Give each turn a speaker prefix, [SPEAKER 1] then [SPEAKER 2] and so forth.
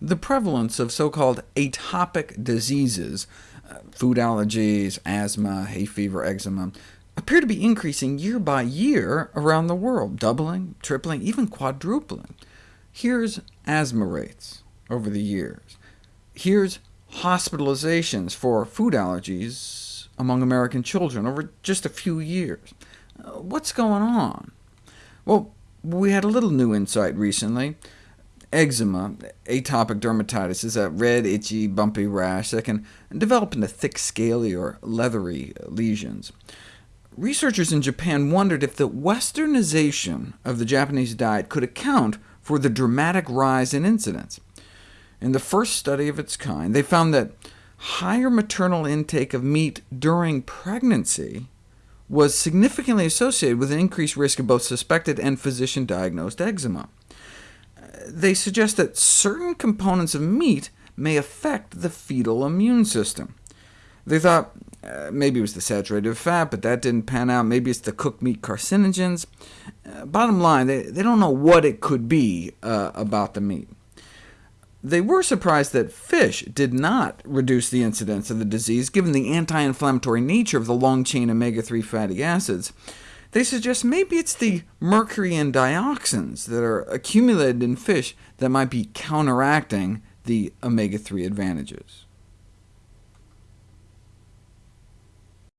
[SPEAKER 1] the prevalence of so-called atopic diseases, uh, food allergies, asthma, hay fever, eczema, appear to be increasing year by year around the world, doubling, tripling, even quadrupling. Here's asthma rates over the years. Here's hospitalizations for food allergies among American children over just a few years. Uh, what's going on? Well, we had a little new insight recently. Eczema, atopic dermatitis, is a red, itchy, bumpy rash that can develop into thick, scaly, or leathery lesions. Researchers in Japan wondered if the westernization of the Japanese diet could account for the dramatic rise in incidence. In the first study of its kind, they found that higher maternal intake of meat during pregnancy was significantly associated with an increased risk of both suspected and physician-diagnosed eczema they suggest that certain components of meat may affect the fetal immune system. They thought uh, maybe it was the saturated fat, but that didn't pan out. Maybe it's the cooked meat carcinogens. Uh, bottom line, they, they don't know what it could be uh, about the meat. They were surprised that fish did not reduce the incidence of the disease, given the anti-inflammatory nature of the long-chain omega-3 fatty acids. They suggest maybe it's the mercury and dioxins that are accumulated in fish that might be counteracting the omega-3 advantages.